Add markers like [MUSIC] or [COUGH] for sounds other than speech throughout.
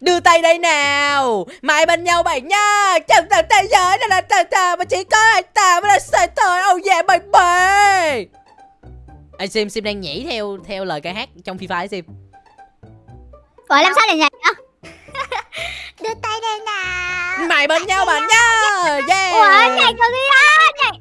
Đưa tay đây nào. Mày bên nhau bạn nha Chẳng tận thế giới này là tờ tờ Mà chỉ có anh ta mới là sợi tờ Oh yeah baby Anh Sim Sim đang nhảy theo theo lời ca hát trong Free Fire Sim. Ủa làm sao để nhảy á [LAUGHS] Đưa tay đây nào. Mày bên nhau bạn nha Yeah. Ủa nhảy kiểu gì á? Nhảy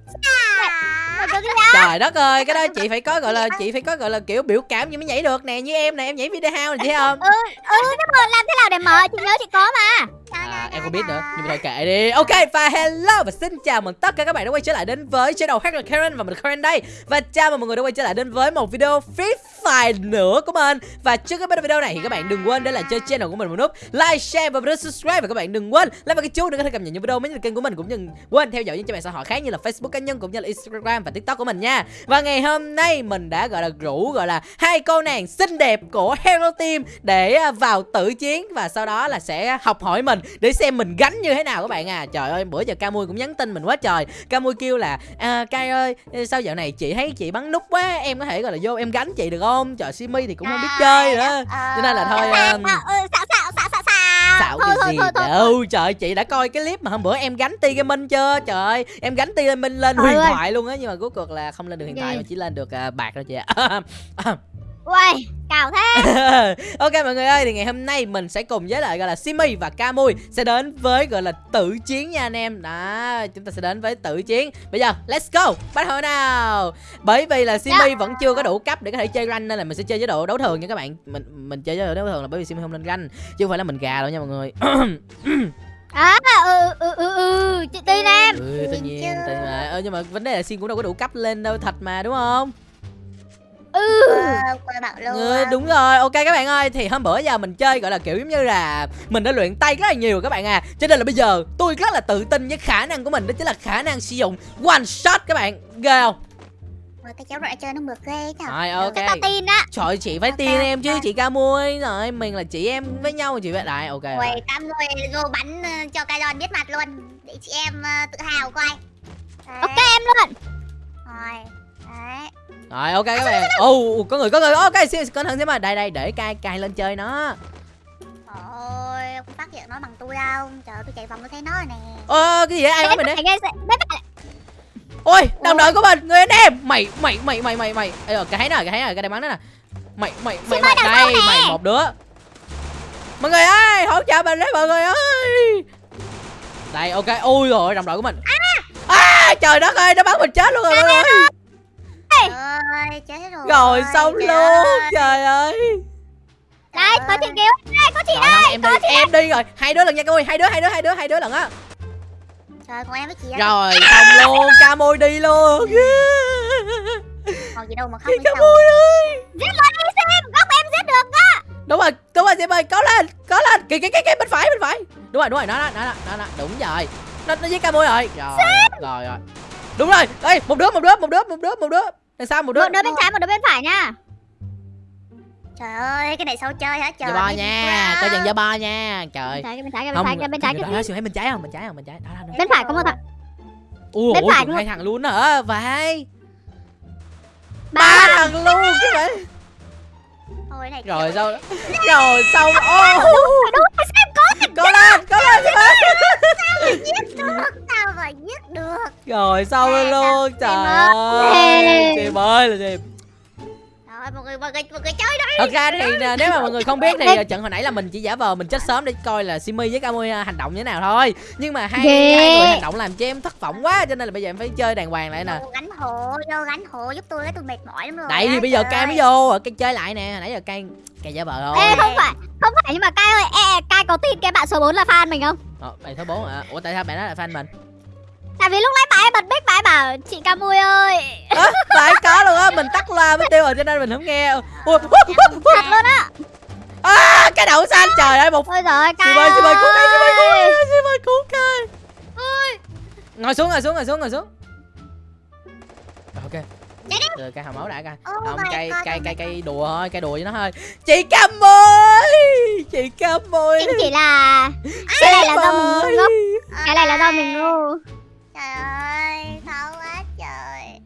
gì Trời đất ơi, cái đó chị phải có gọi là chị phải có gọi là kiểu biểu cảm như mới nhảy được nè, như em nè, em nhảy video house này thấy không? Ừ ừ nhưng mà làm thế nào để mở Chị nhớ chị có mà À, em không biết nữa, nhưng mà thôi kệ đi. Ok và hello và xin chào mừng tất cả các bạn đã quay trở lại đến với channel Hack là Karen và mình Karen đây. Và chào mừng mọi người đã quay trở lại đến với một video Free Fire nữa của mình. Và trước khi bắt đầu video này thì các bạn đừng quên để lại chơi channel của mình một nút like, share và bấm subscribe và các bạn đừng quên like vào cái chuông để có thể cập nhật những video mới nhất kênh của mình cũng đừng quên theo dõi những trang mạng xã hội khác như là Facebook cá nhân cũng như là Instagram và TikTok của mình nha. Và ngày hôm nay mình đã gọi là rủ gọi là hai cô nàng xinh đẹp của Hero Team để à, vào tử chiến và sau đó là sẽ học hỏi mình để xem mình gánh như thế nào các bạn à. Trời ơi, bữa giờ Camui cũng nhắn tin mình quá trời. Camui kêu là à, Cai ơi, sao dạo này chị thấy chị bắn nút quá, em có thể gọi là vô em gánh chị được không? Trời Simi thì cũng không biết chơi nữa. Cho nên là thôi um, xạo Thôi cái thôi gì thôi thôi đâu Trời chị đã coi cái clip mà hôm bữa em gánh ti gaming chưa? Trời ơi, em gánh ti gaming lên huyền thoại luôn á Nhưng mà cuối cùng là không lên được huyền thoại mà chỉ lên được à, bạc thôi chị ạ Uầy cào thế. [LAUGHS] Ok mọi người ơi thì ngày hôm nay mình sẽ cùng với lại gọi là Simi và Camui sẽ đến với gọi là tử chiến nha anh em. Đó chúng ta sẽ đến với tử chiến. Bây giờ let's go. Bắt đầu nào. Bởi vì là Simi vẫn chưa có đủ cấp để có thể chơi rank nên là mình sẽ chơi chế độ đấu thường nha các bạn. Mình mình chơi chế độ đấu thường là bởi vì Simi không lên rank chứ không phải là mình gà đâu nha mọi người. [CLEARS THROAT] À ừ ừ ừ ừ Chị tin em. Ừ tất nhiên nhiên. Mà. Ờ, nhưng mà vấn đề là Sim cũng đâu có đủ cấp lên đâu thật mà đúng không Ừ. Ừ, đúng rồi, ok các bạn ơi Thì hôm bữa giờ mình chơi gọi là kiểu giống như là Mình đã luyện tay rất là nhiều các bạn à. Cho nên là bây giờ tôi rất là tự tin với khả năng của mình Đó chính là khả năng sử dụng one shot các bạn. Ghê không? Cái cháu nội chơi nó mượt ghê thật Rồi ok. Chắc tao tin á. Trời chị phải tin em chứ chị ca mui. Rồi mình là chị em với nhau chị phải Đại ok Ôi, cam người vô bắn ờ, cho đòn biết mặt luôn. Để chị em ờ, tự hào coi. Ok em luôn. Rồi Đấy. Rồi ok các bạn. Ồ có người có người. Ok xin cẩn thận xem mà. Đây đây để cai cai lên chơi nó. Ôi, không phát hiện nó bằng tôi đâu. Trời ơi, tôi chạy vòng tôi thấy nó rồi nè. Ơ cái gì vậy? Ai nói mình đấy Ôi đồng đội của mình Người anh em. Mày mày mày mày mày mày. Ê, cái nè cái nè cái đây bắn đó nè. Mày mày mày mày đây mày một đứa. Mọi người ơi hỗ trợ mình đấy mọi người ơi. Đây ok. Ui rồi đồng đội của mình. À, Trời đất ơi nó bắn mình chết luôn rồi mọi người. Trời ơi, chết rồi. Rồi xong trời luôn. ơi. Trời ơi. Đây có chị kêu Đây có chị không, em đi em đi rồi. Hai đứa lần nha Camui Hai đứa hai đứa hai đứa hai đứa lần á. Trời, còn em với chị á. Rồi xong luôn. Camui đi luôn. Còn gì đâu mà với sao Camui ơi. Giết luôn đi xem Góc em giết được á. Đúng rồi đúng rồi Diệp ơi có lên có lên. Kìa kìa kìa kìa bên phải bên phải. Đúng rồi đúng rồi nó nó nó nó, nó đúng rồi. Nó nó với ca môi rồi. Rồi rồi rồi. Đúng rồi. Đây một đứa một đứa một đứa một đứa một đứa đằng sau một đứa Một đứa bên trái một đứa bên phải nha. Trời ơi, cái này sao chơi hả trời? Biết nha chừng giờ bo nha. Trời Bên trái bên trái bên trái bên trái đó, đó, bên trái không? Bên trái không? Bên trái. Đó, đó, đó. Bên phải có một thằng. Ủa, bên phải hai thằng luôn hả? Vậy ba Ba thằng. luôn chứ vậy Thôi cái này rồi sao rồi xong. Ô giết được sao mà giết được? Rồi xong À, luôn? Trời ơi. Diệp ơi là Diệp rồi mọi người mọi người mọi người chơi đi. Thật ra thì à, nếu mà mọi người không biết thì à, trận hồi nãy là mình chỉ giả vờ mình chết sớm để coi là Simi với Camui à, hành động như thế nào thôi. Nhưng mà hai, Ghê. hai người hành động làm cho em thất vọng quá cho nên là bây giờ em phải chơi đàng hoàng lại nè. Gánh hộ vô gánh hộ giúp tôi cái tôi mệt mỏi lắm rồi đấy thì bây giờ cai mới vô rồi cái chơi lại nè. Hồi nãy giờ cai cai giả vờ thôi. Ê không phải Không phải nhưng mà Cai ơi ê, Cai có tin cái bạn số 4 là fan mình không? Ờ, bạn số 4 hả? Ủa tại sao bạn nói là fan mình? Tại vì lúc nãy bà ấy bật mic bà ấy bảo Chị Camui ơi. À, phải có luôn á mình tắt loa mất tiêu rồi cho nên mình không nghe. Ủa, Thật luôn á. [LAUGHS] À, cái đậu xanh trời ơi một Ôi giời ơi Sim ơi ơi cứu cái Sim ơi. Cứu ơi cái ngồi xuống ngồi xuống ngồi xuống ngồi xuống. Ok rồi cây hào máu đã coi. Oh không my cây God, cây cây cây đùa thôi cây đùa với nó thôi. Chị cam ơi chị cam ơi Chính chỉ là Cái này là do mình ngu Cái này là do mình ngu. Trời ơi khó quá trời.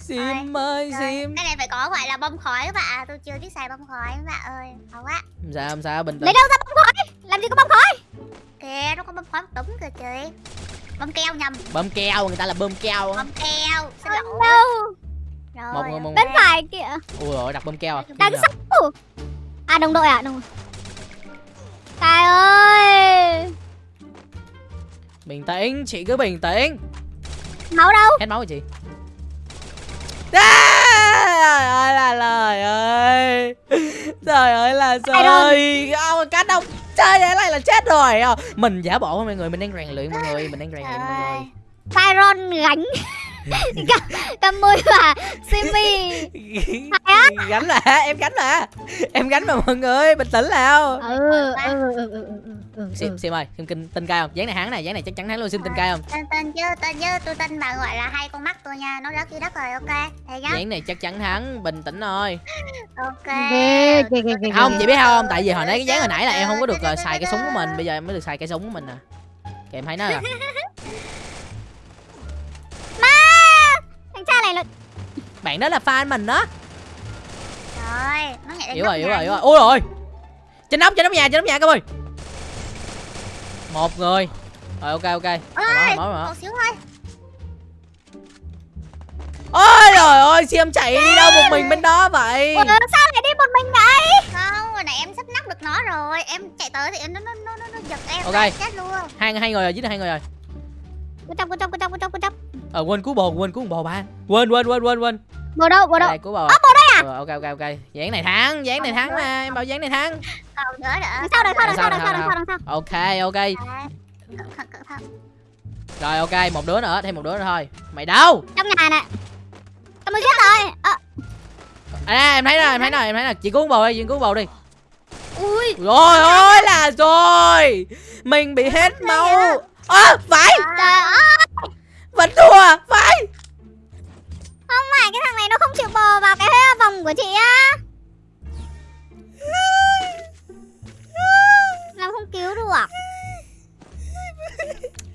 Sim ơi sim cái này phải có gọi là bông khói các bạn tôi chưa biết xài bông khói các bạn ơi. Khó quá. Không sao không sao bình Lấy tĩnh đâu ra bông khói? Làm gì đấy bơm keo nhầm. Bơm keo người ta là bơm keo á. bơm keo xin lỗi. đâu rồi một người một bên phải kìa. Ui rồi đặt bơm keo. À đằng sau à đồng đội à đồng Tài ơi! Bình tĩnh chị cứ bình tĩnh. Máu đâu? Hết máu rồi chị. À, trời ơi là lời ơi. Trời ơi là trời ông cá đông chơi vậy này là chết rồi. À. mình giả bộ mọi người. Mình đang rèn luyện mọi người mình đang rèn luyện mọi người. Tyron gánh [LAUGHS] Cầm môi và Simi. [LAUGHS] Gánh là em gánh là. Em gánh mà mọi người bình tĩnh nào. Ừ, ừ, ừ, ừ, ừ, sim sim ơi sim kinh tin cay không dáng này hắn này dáng này chắc chắn hắn luôn sim tin cay không tên tên chứ tên chứ tôi tin bà gọi là hai con mắt tôi nha nó rớt dưới đất rồi ok dáng này chắc chắn hắn bình tĩnh thôi. Ok. Không chị biết không tại vì hồi nãy cái dáng hồi nãy là em không có được xài cái súng của mình bây giờ em mới được xài cái súng của mình nè kìa em thấy nó nè [LAUGHS] Thằng cha này là bạn đó là fan mình đó. Rồi nó nhảy hiểu rồi hiểu rồi hiểu rồi. Ôi rồi. Trên nóc trên nóc nhà trên nóc nhà các ơi. Một người. Rồi ok ok. Ôi một xíu thôi. Ôi trời ơi sim chạy đi đâu một mình bên đó vậy? Ủa, sao lại đi một mình vậy? Không hồi nãy em sắp nắp được nó rồi. Em chạy tới thì nó nó nó nó, nó giật em Ok. chết luôn. Hai hai người rồi dưới đây hai người rồi. Cô chấp, cô chấp, cô chấp, cô chấp, cô chấp ờ quên cứu bồ quên cứu bồ ba quên quên quên quên quên. Bộ đâu, bộ đâu? Cứu bồ ơ bồ đây à ok ok ok. Dáng này thắng dáng này thắng mà em bảo dáng này thắng. Không nữa nữa Đằng sau, đằng sau, đằng sau, Đằng đằng sau, đằng sau, đằng sau ok ok. Rồi ok một đứa nữa thêm một đứa nữa thôi. Mày đâu? Trong nhà này Tao mới giết rồi. Ờ, à em thấy rồi em thấy rồi em thấy rồi. Chị cứu bồ đi chị cứu bồ đi. Ui. Rồi ôi là rồi. Mình bị hết máu. ơ phải. Trời ơi vẫn thua phải. Không phải cái thằng này nó không chịu bò vào cái vòng của chị á. Làm không cứu được.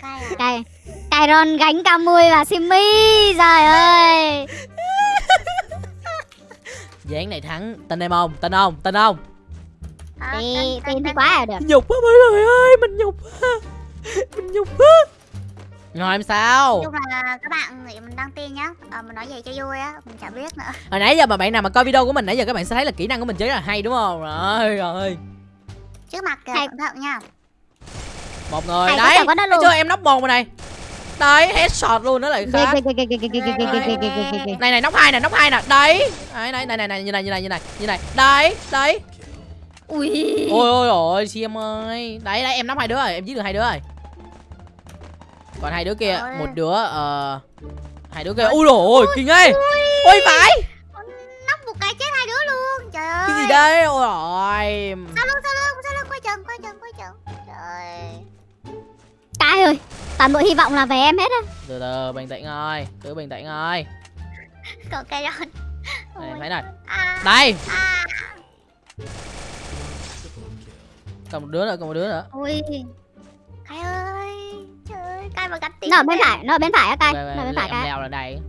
Cay à? Đây Tyron gánh Camui và Simi Trời ơi. Dáng này thắng tin em không? Tin không tin không tên- tên- tin thì tên- quá là được. Nhục quá mọi người ơi mình nhục quá. Mình nhục quá rồi em sao nhưng mà các bạn thì mình đăng tin nhá à, mình nói vậy cho vui á mình chả biết nữa hồi nãy giờ mà bạn nào mà coi video của mình nãy giờ các bạn sẽ thấy là kỹ năng của mình chơi rất là hay đúng không rồi rồi trước mặt kìa cẩn thận nha một người Thầy đấy thấy chưa em nóc một rồi này đấy headshot luôn đó lại khác này này nóc hai nè nóc hai nè đấy đấy đấy này này này như này như này như này như này đấy đấy ui ôi ôi ôi chị em ơi đấy đấy em nóc hai đứa rồi em giết được hai đứa rồi còn hai đứa kia một đứa ờ hai đứa kia. Ui rồi ôi kinh ấy. ôi. Phải. Nóc một cái chết hai đứa luôn. Trời ơi cái gì đây? Ôi rồi sau lưng sau lưng sau lưng? Quay chân quay chân quay chân trời. Cái ơi Toàn bộ hy vọng là về em hết á. Từ từ bình tĩnh thôi cứ bình tĩnh thôi còn cây rồi đây em thấy này. À, đây à. còn một đứa nữa còn một đứa nữa. Ui Cái ơi cái mà gắn tiếng Nó ở bên phải, nó ở bên phải á Cái Về- Nó ở bên phải cái leo lên đây.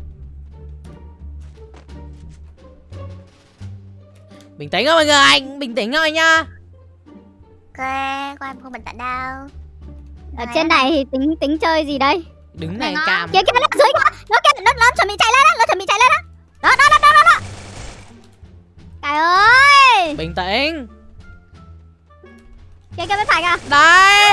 Bình tĩnh thôi mọi người anh bình tĩnh thôi nha ok con em không bình tĩnh đâu. Ở trên này thì tính tính chơi gì đây? Đứng này cam Kia kia nó dưới kìa Nó kia nó, nó chuẩn bị chạy lên á Nó chuẩn bị chạy lên Đó đó đó đó đó, đó. Cái ơi! Bình tĩnh Kia kia bên phải kìa đấy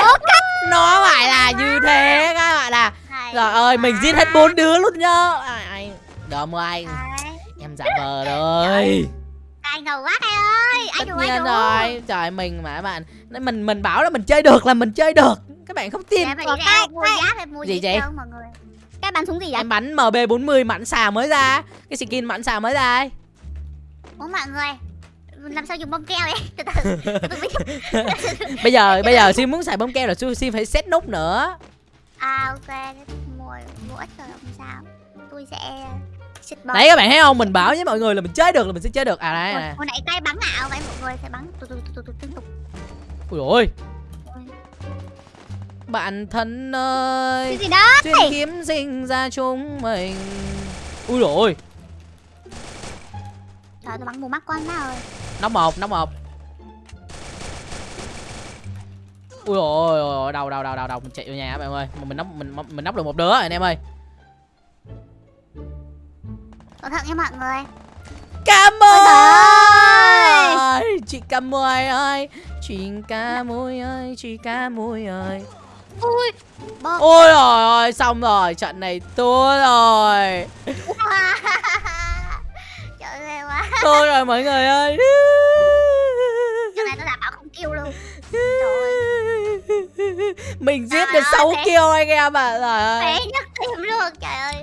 nó phải là như thế các bạn à trời ơi mình giết hết bốn đứa luôn nhá. Ai ai. Đờm anh. Đấy. em giả vờ rồi. Ai ngầu quá cái ơi. Ai tất đủ nhiên đủ rồi. trời mình mà các bạn. Mình mình bảo là mình chơi được là mình chơi được. Các bạn không tin. Ủa, đi cái- ra mua cái- giá phải mua Gì gì vậy? đâu mọi người? Cái bắn súng gì vậy? Em bắn mb40 mảnh xà mới ra. Cái skin mảnh xà mới ra ấy. Ủa mọi người làm sao dùng bông keo vậy? Từ từ. Từ từ biết [LAUGHS] bây giờ bây giờ sim muốn xài bông keo là sim phải set nút nữa. À ok. Mua mua ít rồi không sao. Tôi sẽ đấy các bạn thấy không? Mình bảo với mọi người là mình chơi được là mình sẽ chơi được. À đây nè hồi nãy cây bắn ảo vậy mọi người sẽ bắn. Tụt tụt tụt tụt liên tục. Ui ôi. Bạn thân ơi Cái gì đó duyên kiếm sinh ra chúng mình. Ui rồi trời tôi bắn mù mắt quá má ơi nóc một nóc một ui ôi ôi đầu đầu đầu đầu mình chạy vào nhà các bạn ơi. Mình nóc mình mình nóc được một đứa rồi anh em ơi. Cẩn thận nha mọi người. Cam Ôi ơi! Chị Cam Mui ơi! Chị Cam Mui ơi! Chị Cam Mui ơi! Ui ôi rồi ôi xong rồi. Trận này thua rồi [LAUGHS] thua rồi mọi người ơi. Cái này tôi đảm bảo không kêu luôn. Trời mình giết được ơi, 6 thế- kill anh em ạ trời ơi. phế nhất tim luôn trời ơi.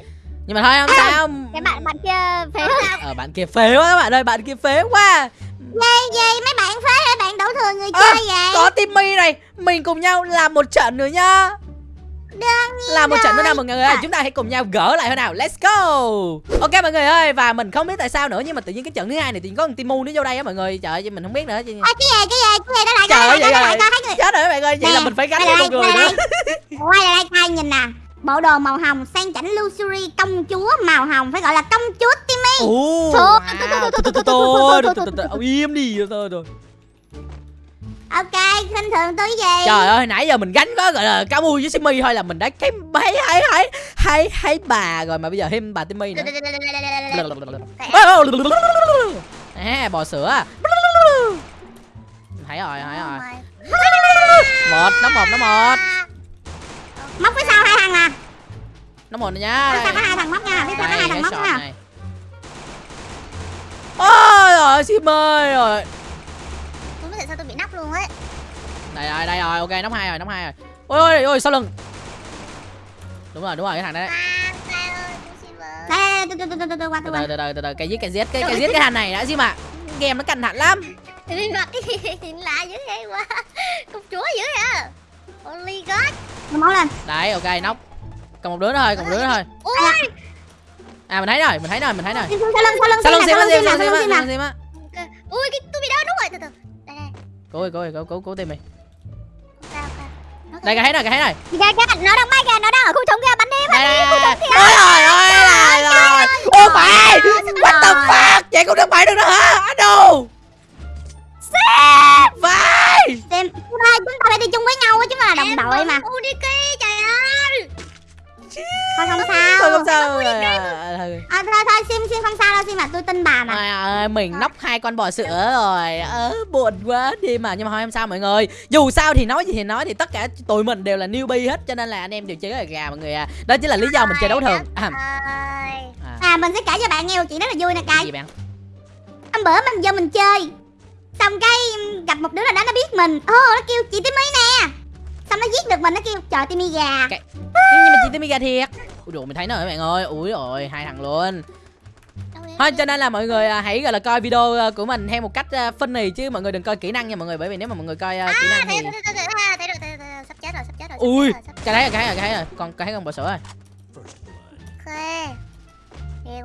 Nhưng mà thôi không sao. Cái bạn bạn kia phế hết ở bạn kia phế quá các bạn ơi bạn kia phế quá. Gì gì mấy bạn phế hay bạn đổ thừa người À, chơi vậy? có Timmy này mình cùng nhau làm một trận nữa nhá là một trận nữa nào mọi người ơi chúng ta hãy cùng nhau gỡ lại thôi nào let's go ok mọi người ơi và mình không biết tại sao nữa nhưng mà tự nhiên cái trận thứ hai này thì có timu nữa vô đây á mọi người trời ơi mình không biết nữa chứ cái gì cái gì cái gì đó lại trời ơi lại coi thấy chết rồi mọi người vậy là mình phải gánh với con người nữa quay lại đây coi nhìn nè bộ đồ màu hồng sang chảnh luxury công chúa màu hồng phải gọi là công chúa timmy Ồ, wow. im đi rồi rồi ok khinh thường tôi gì? Trời ơi nãy giờ mình gánh có gọi là cá mui với Simmy thôi là mình đã cái hay hay hay hay hay bà rồi mà bây giờ thêm bà Timmy nữa. À bò sữa. Thấy rồi thấy rồi. một nó một nó một. Móc phía sau hai thằng à? Nó một nhá phía sau có hai thằng móc nha phía sau có hai thằng móc nha. ôi rồi Simmy rồi tôi biết tại sao tôi bị nắp luôn ấy đây rồi đây rồi ok nóc hai rồi nóc hai rồi. Ôi ôi ôi sau lưng. Đúng rồi đúng rồi cái thằng đấy tôi tôi qua từ tôi từ qua từ từ từ cái giết cái giết cái cái giết cái thằng này đã gì mà. Game nó căng thẳng lắm. Thì mặt cái gì nhìn [LAUGHS] lạ dữ vậy quá. Công chúa dữ vậy Holy God. Nó máu lên. Đấy ok nóc. Còn một đứa nữa thôi còn một đứa nữa thôi. Ui à mình thấy rồi mình thấy rồi mình thấy rồi. Sau lưng sau lưng sao lưng sau sim lưng á sau sim lưng sao sau sim lưng á sau sao sim á. Ok. ui cái tôi bị đau đúng rồi. Từ từ. Đây đây. Cố ơi cố ơi cố cố cố tìm mày ok ok Nó đây cái thấy rồi cái thấy rồi Kìa kìa nó đang bay kìa nó đang ở khu trống kìa bắn đi đây đây đây ôi rồi ôi là rồi ô mày what the fuck? Vậy cũng được mày được nữa hả? Anh đâu? Vai. Xem. Chúng ta chúng ta phải đi chung với nhau ta là đồng đội mà. Udk trời ơi. Thôi không thôi sao. Không sao à, thôi À, thôi thôi Sim Sim không sao Sim mà tôi tin bà mà. Trời ơi, mình nóc hai con bò sữa rồi. Ớ buồn quá. Đi mà nhưng mà thôi không sao mọi người. Dù sao thì nói gì thì nói thì tất cả tụi mình đều là newbie hết cho nên là anh em đều chơi là gà mọi người à. Đó chính là lý do mình chơi đấu thường. À, à, mình sẽ kể cho bạn nghe một chuyện rất là vui nè cay gì bạn? Hôm bữa mình vô mình chơi Xong cái gặp một đứa nào đó nó biết mình. Ô nó kêu chị Timmy nè. Xong nó giết được mình nó kêu trời Timmy gà. Cái- nhưng mà chị Timmy gà thiệt? Ui dồi mình thấy nó rồi bạn ơi? Ui rồi hai thằng luôn thôi cho nên là mọi người à, hãy gọi là coi video à, của mình theo một cách à, funny chứ mọi người đừng coi kỹ năng nha mọi người. Bởi vì nếu mà mọi người coi à, kỹ năng đấy. thì sắp chết rồi sắp chết rồi Ui. cái rồi cái rồi. cái thấy rồi. Con cái con bò sữa rồi.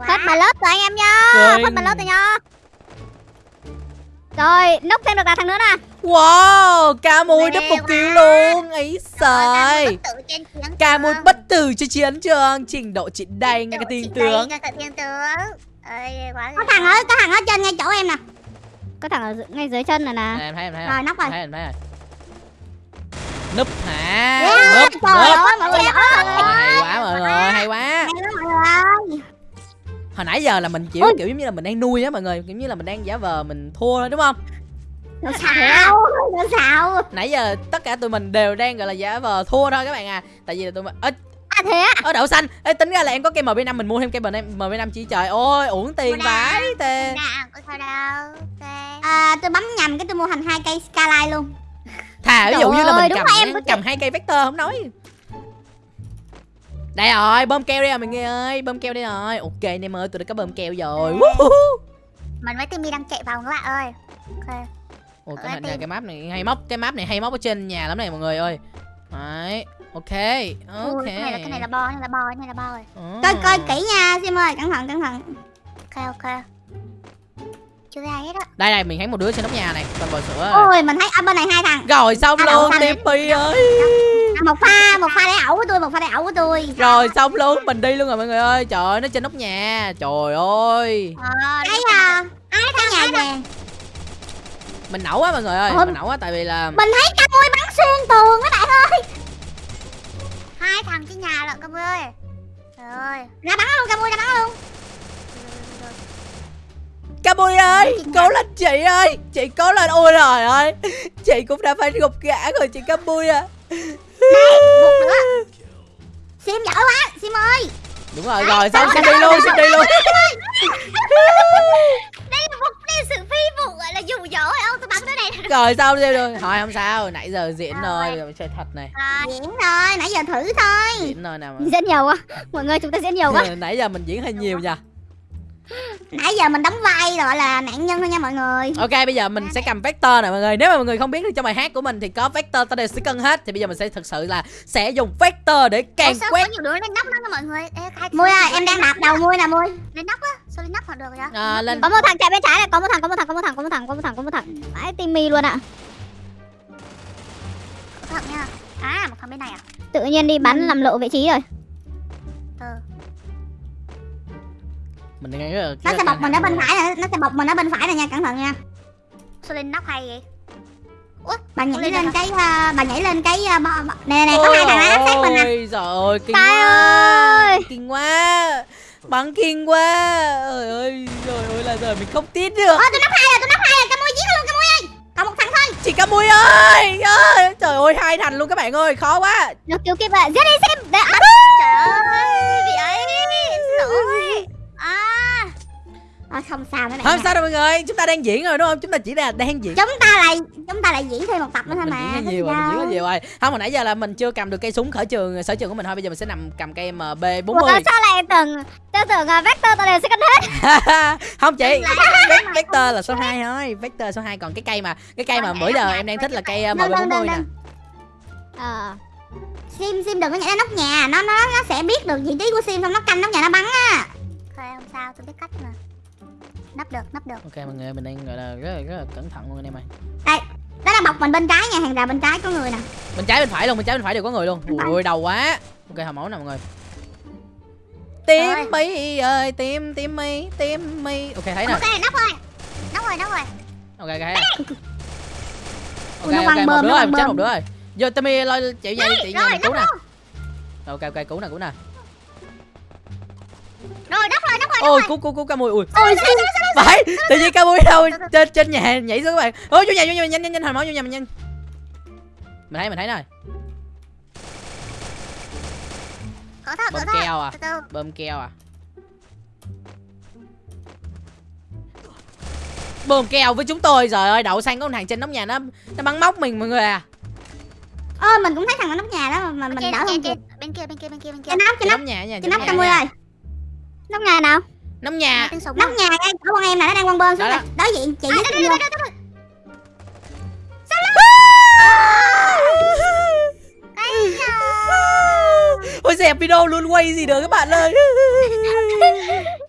Phết bà lớp rồi anh em nha. Phết bà lớp rồi nha Rồi nút thêm được là thằng nữa nè. Wow ca mui đắp một quá. luôn. Ấy sời ca mui trường. bất tử trên chiến trường. Trình độ chị đây ngay cả thiên tướng quá Có thằng ở có thằng ở trên ngay chỗ em nè. Có thằng ở ngay dưới chân này nè. Em thấy em thấy. Rồi, nóc rồi. Thấy em thấy rồi. Núp hả? Yeah, núp Trời núp. ơi mọi người hay quá mọi người hay quá. Hay quá mọi người. Ơi hồi nãy giờ là mình kiểu kiểu giống như là mình đang nuôi á mọi người. Kiểu như là mình đang giả vờ mình thua thôi đúng không? Nó xạo Nó xạo nãy giờ tất cả tụi mình đều đang gọi là giả vờ thua thôi các bạn à. Tại vì là tụi mình ơ À thế á? Ơ đậu xanh. Ê, tính ra là em có cây mb 5 mình mua thêm cây mb 5 chỉ trời ơi uổng tiền vãi tê. Sao đâu à, Tôi bấm nhầm cái tôi mua thành hai cây Skyline luôn. Thà ví dụ như là mình cầm em cầm hai cây vector không nói. Đây rồi bơm keo đây rồi mọi người ơi bơm keo đây rồi. Ok anh em ơi tôi đã có bơm keo rồi. Mình với timmy đang chạy vòng các bạn ơi. Ok. Ồ, cái, Ở này, cái map này hay móc cái map này hay móc ở trên nhà lắm này mọi người ơi. Đấy ok ok Ui, cái này là cái này là bo cái này là bo cái này là bo rồi. Ồ. Coi coi kỹ nha Sim ơi cẩn thận cẩn thận. Ok ok. Chưa ai hết á. Đây đây mình thấy một đứa trên nóc nhà này con bò sữa rồi. Ôi mình thấy ở bên này hai thằng. Rồi xong À, đậu luôn. Lippy ơi. À, Một pha một pha để ẩu của tôi Một pha để ẩu của tôi. Rồi xong luôn mình đi luôn rồi mọi người ơi. Trời ơi nó trên nóc nhà trời ơi. Ờ Thấy à Ai thấy nhà vàng mình nổ á mọi người ơi mình nổ á tại vì là mình thấy ca mui bắn xuyên tường các bạn ơi thằng trên nhà lận Cam ơi. Trời ơi. Ra bắn luôn ca mui ra bắn luôn. Camui ơi cố lên chị ơi. Chị cố lên ôi trời ơi. Chị cũng đã phải gục gã rồi chị Camui à một nữa. Sim giỏi quá sim ơi. Đúng rồi rồi xong xin đi luôn xin đi luôn. Đây là đây là sự phi vụ gọi là dù dỗ phải không? Tôi bắn tới đây rồi xong đi rồi? Thôi không sao. Nãy giờ diễn Rồi. rồi rồi chơi thật này. Rồi diễn thôi. Nãy giờ thử thôi. Diễn rồi nào mà. Diễn nhiều quá. Mọi người chúng ta diễn nhiều quá. [LAUGHS] Nãy giờ mình diễn hơi nhiều nha nãy giờ mình đóng vai gọi là nạn nhân thôi nha mọi người. Ok bây giờ mình sẽ cầm vector nè mọi người. Nếu mà mọi người không biết được trong bài hát của mình thì có vector ta đều sẽ cân hết. Thì bây giờ mình sẽ thực sự là sẽ dùng vector để càng Ủa, sao quét. có nhiều đứa lên nóc đó mọi người? Ê, khai mui ơi em đang đạp đầu mui nè mui. Lên nóc á? Sao lên nóc mà được vậy? À, lên. Có một thằng chạy bên trái này có một thằng có một thằng có một thằng có một thằng có một thằng có một thằng. Phải timmy luôn ạ. Thật nha. À một thằng bên này à? Tự nhiên đi bắn làm lộ vị trí rồi. Từ mình đang rất là nó sẽ bọc mình ở bên phải nè nó sẽ bọc mình ở bên phải nè nha cẩn thận nha. Sao lên nóc hay vậy? Bà nhảy lên cái ờ, bà nhảy lên cái uh, bo, bo. nè nè nè có hai thằng áp sát mình nè. Ôi giời ơi kinh Trời quá. ơi. Kinh quá. Bắn kinh quá. Ôi ơi Trời ơi là giờ mình không tin được. Ơ tôi nắp hai rồi tôi nắp hai rồi cái mui giết luôn cái mui ơi. Còn một thằng thôi. Chị Camui ơi ơi. Trời ơi hai thành luôn các bạn ơi Khó quá. Được cứu kịp rồi giết đi để áp trời ơi bị ấy xin à à, không sao nữa Không này sao đâu mọi người. Chúng ta đang diễn rồi đúng không? Chúng ta chỉ là đang diễn. Chúng ta lại chúng ta lại diễn thêm một tập nữa thôi mình mà diễn nhiều rồi mình diễn nhiều rồi. Không hồi nãy giờ là mình chưa cầm được cây súng khởi trường sở trường của mình. Thôi bây giờ mình sẽ nằm cầm cây mb Ủa, 40 sao lại tưởng tôi tưởng uh, vector tôi đều sẽ cân hết. [LAUGHS] Không chị Vec- vector là số 2 thôi. Vector số 2 còn cái cây mà cái cây mà bữa giờ em đang thích là cây Đâu, đâu, 40 đâu, nè. ờ sim sim đừng có nhảy lên nóc nhà. Nó nó nó sẽ biết được vị trí của sim xong nó canh nóc nhà nó bắn á. Thôi không sao tôi biết cách mà nấp được nấp được. Ok mọi người mình đang gọi là rất là, rất là cẩn thận luôn anh em ơi. Đó là bọc mình bên trái nha hàng rào bên trái có người nè. Bên trái bên phải luôn bên trái bên phải đều có người luôn. Ui đầu quá. Ok hầm máu nè mọi người. Tim Rồi. mi ơi tim tim mi tim mi. Ok thấy nè. Ok nóc rồi nóc rồi nóc rồi. Ok ok thấy nè. Ok ok một đứa rồi chết một đứa rồi vô Timmy lo chị về chị mình cứu nè. ok ok cứu nè cứu nè rồi nóc rồi nóc rồi ôi cứu cứu cứu ca mùi ui. Ôi sim phải tự nhiên ca mùi đâu trên trên nhà nhảy xuống các bạn. Ôi vô nhà vô nhà nhanh nhanh nhanh hồi máu vô nhà mình nhanh. Mình thấy mình thấy rồi bơm keo à? Bơm keo à? Bơm keo với chúng tôi rồi ơi đậu xanh có thằng trên nóc nhà nó nó bắn móc mình mọi người à. Ơ mình cũng thấy thằng ở nóc nhà đó mà mình đỡ không kịp bên kia bên kia bên kia bên kia. Trên nóc trên nóc. nhà trên nóc nóc cam ơi nhà ơi nóc nhà nào? Nóc nhà. Nóc nhà ngay chỗ con em nè nó đang quăng bơm xuống Đó, đối diện chị À, đây, đây. ôi dẹp video luôn quay gì được các bạn ơi [LAUGHS]